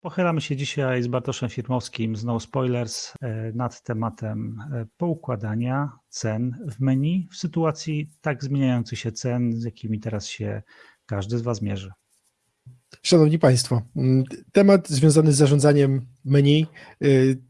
Pochylamy się dzisiaj z Bartoszem Firmowskim z No Spoilers e, nad tematem e, poukładania cen w menu w sytuacji tak zmieniających się cen, z jakimi teraz się każdy z Was mierzy. Szanowni Państwo, temat związany z zarządzaniem menu y,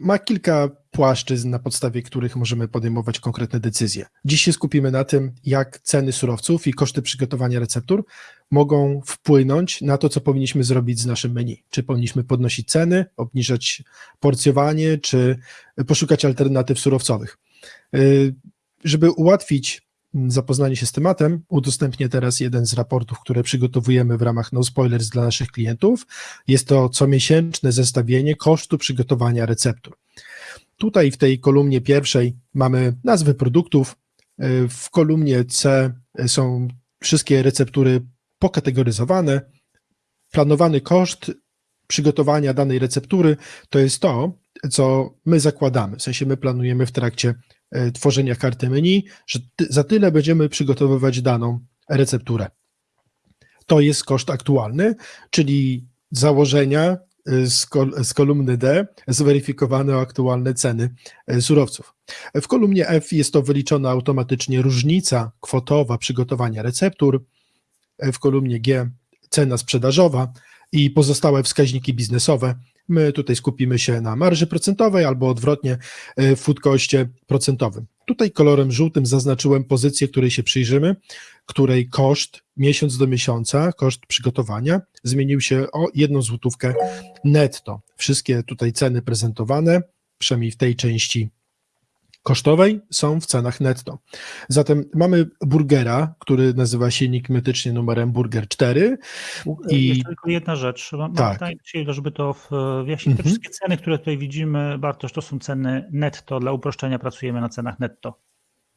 ma kilka płaszczyzn, na podstawie których możemy podejmować konkretne decyzje. Dziś się skupimy na tym, jak ceny surowców i koszty przygotowania receptur mogą wpłynąć na to, co powinniśmy zrobić z naszym menu. Czy powinniśmy podnosić ceny, obniżać porcjowanie, czy poszukać alternatyw surowcowych. Y, żeby ułatwić zapoznanie się z tematem, udostępnię teraz jeden z raportów, które przygotowujemy w ramach No Spoilers dla naszych klientów. Jest to comiesięczne zestawienie kosztu przygotowania receptur. Tutaj w tej kolumnie pierwszej mamy nazwy produktów, w kolumnie C są wszystkie receptury pokategoryzowane. Planowany koszt przygotowania danej receptury to jest to, co my zakładamy. W sensie my planujemy w trakcie tworzenia karty menu, że za tyle będziemy przygotowywać daną recepturę. To jest koszt aktualny, czyli założenia e, z, kol z kolumny D zweryfikowane aktualne ceny e, surowców. W kolumnie F jest to wyliczona automatycznie różnica kwotowa przygotowania receptur, w kolumnie G cena sprzedażowa i pozostałe wskaźniki biznesowe, My tutaj skupimy się na marży procentowej albo odwrotnie e, w food procentowym. Tutaj kolorem żółtym zaznaczyłem pozycję, której się przyjrzymy, której koszt miesiąc do miesiąca, koszt przygotowania zmienił się o jedną złotówkę netto. Wszystkie tutaj ceny prezentowane, przynajmniej w tej części kosztowej są w cenach netto. Zatem mamy burgera, który nazywa się enigmatycznie numerem burger 4. I Jeszcze tylko jedna rzecz. Mam tak. pytanie żeby to wyjaśnić. Te mhm. wszystkie ceny, które tutaj widzimy, Bartosz, to są ceny netto. Dla uproszczenia pracujemy na cenach netto.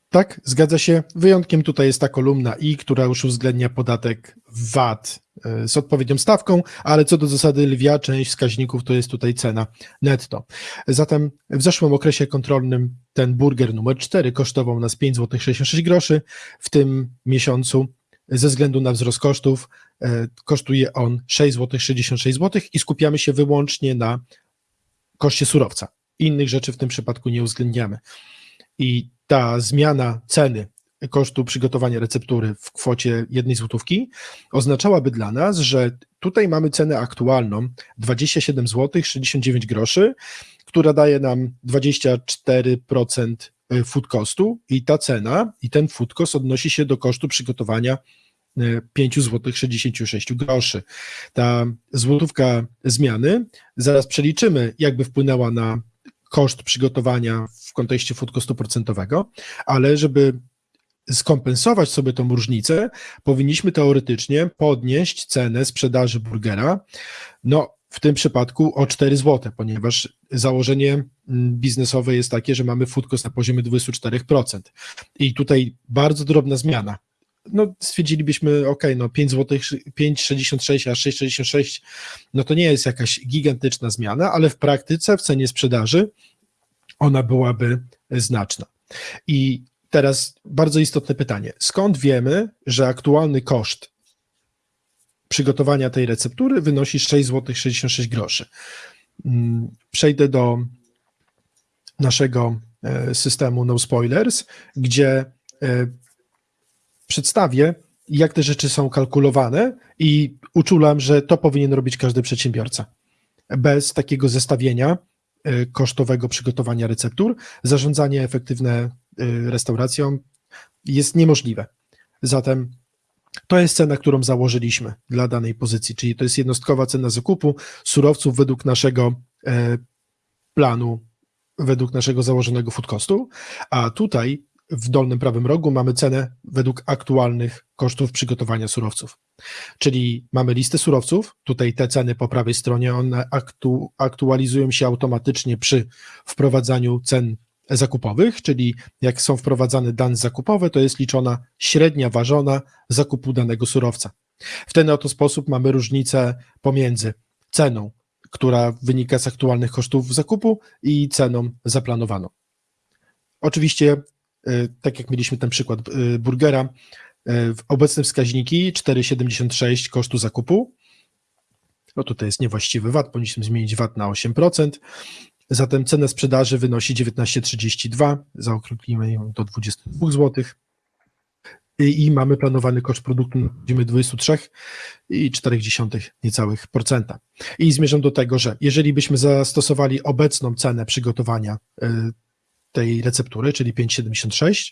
Tak, zgadza się. Wyjątkiem tutaj jest ta kolumna I, która już uwzględnia podatek VAT z odpowiednią stawką, ale co do zasady lwia część wskaźników to jest tutaj cena netto. Zatem w zeszłym okresie kontrolnym ten burger numer 4 kosztował nas 5 zł 66 groszy. W tym miesiącu ze względu na wzrost kosztów e, kosztuje on 6 zł 66 zł i skupiamy się wyłącznie na koszcie surowca. Innych rzeczy w tym przypadku nie uwzględniamy. I ta zmiana ceny kosztu przygotowania receptury w kwocie jednej złotówki oznaczałaby dla nas, że tutaj mamy cenę aktualną 27 zł 69 groszy, która daje nam 24% food costu i ta cena i ten food cost odnosi się do kosztu przygotowania 5 zł 66 groszy. Ta złotówka zmiany, zaraz przeliczymy, jakby wpłynęła na koszt przygotowania w kontekście food costu procentowego, ale żeby skompensować sobie tą różnicę, powinniśmy teoretycznie podnieść cenę sprzedaży burgera, no w tym przypadku o 4 zł, ponieważ założenie mm, biznesowe jest takie, że mamy food cost na poziomie 24%. I tutaj bardzo drobna zmiana. No, stwierdzilibyśmy, ok, no 5 zł, 5,66, a 6,66, no to nie jest jakaś gigantyczna zmiana, ale w praktyce w cenie sprzedaży ona byłaby znaczna. I teraz bardzo istotne pytanie. Skąd wiemy, że aktualny koszt przygotowania tej receptury wynosi 6 zł 66 groszy? Mm, przejdę do naszego e, systemu No Spoilers, gdzie e, przedstawię, jak te rzeczy są kalkulowane i uczulam, że to powinien robić każdy przedsiębiorca. Bez takiego zestawienia kosztowego przygotowania receptur, zarządzanie efektywne y, restauracją jest niemożliwe. Zatem to jest cena, którą założyliśmy dla danej pozycji, czyli to jest jednostkowa cena zakupu surowców według naszego e, planu, według naszego założonego food costu, a tutaj w dolnym prawym rogu mamy cenę według aktualnych kosztów przygotowania surowców. Czyli mamy listę surowców, tutaj te ceny po prawej stronie, one aktu, aktualizują się automatycznie przy wprowadzaniu cen zakupowych, czyli jak są wprowadzane dane zakupowe, to jest liczona średnia ważona zakupu danego surowca. W ten oto sposób mamy różnicę pomiędzy ceną, która wynika z aktualnych kosztów zakupu i ceną zaplanowaną. Oczywiście tak jak mieliśmy ten przykład e, burgera, e, obecne wskaźniki 4,76 kosztu zakupu, No tutaj jest niewłaściwy VAT, powinniśmy zmienić VAT na 8%. Zatem cena sprzedaży wynosi 19,32, zaokrąglimy ją do 22 zł. I, mamy planowany koszt produktu na poziomie 23,4 niecałych procenta. I zmierzam do tego, że jeżeli byśmy zastosowali obecną cenę przygotowania tej receptury, czyli 5,76,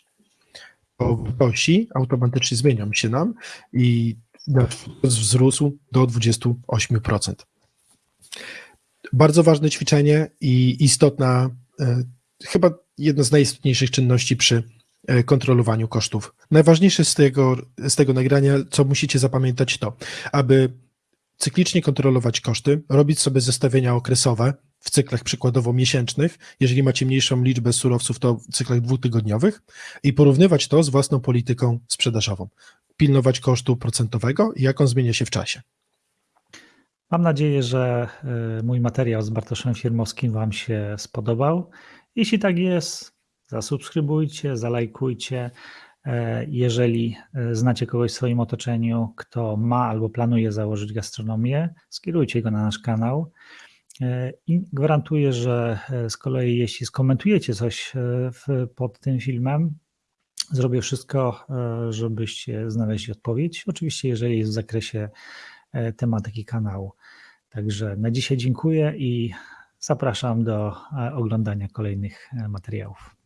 to wartości automatycznie zmienią się nam i wzrósł do 28%. Bardzo ważne ćwiczenie i istotna, e, chyba jedna z najistotniejszych czynności przy e, kontrolowaniu kosztów. Najważniejsze z tego, z tego nagrania, co musicie zapamiętać, to aby cyklicznie kontrolować koszty, robić sobie zestawienia okresowe w cyklach przykładowo miesięcznych, jeżeli macie mniejszą liczbę surowców, to w cyklach dwutygodniowych i porównywać to z własną polityką sprzedażową. Pilnować kosztu procentowego i jak on zmienia się w czasie. Mam nadzieję, że y, mój materiał z Bartoszem Firmowskim Wam się spodobał. Jeśli tak jest, zasubskrybujcie, zalajkujcie. E, Jeżeli e, znacie kogoś w swoim otoczeniu, kto ma albo planuje założyć gastronomię, skierujcie go na nasz kanał. E, I gwarantuję, że z kolei jeśli skomentujecie coś w, pod tym filmem, zrobię wszystko, żebyście znaleźli odpowiedź. Oczywiście, jeżeli jest w zakresie tematyki kanału. Także na dzisiaj dziękuję i zapraszam do oglądania kolejnych materiałów.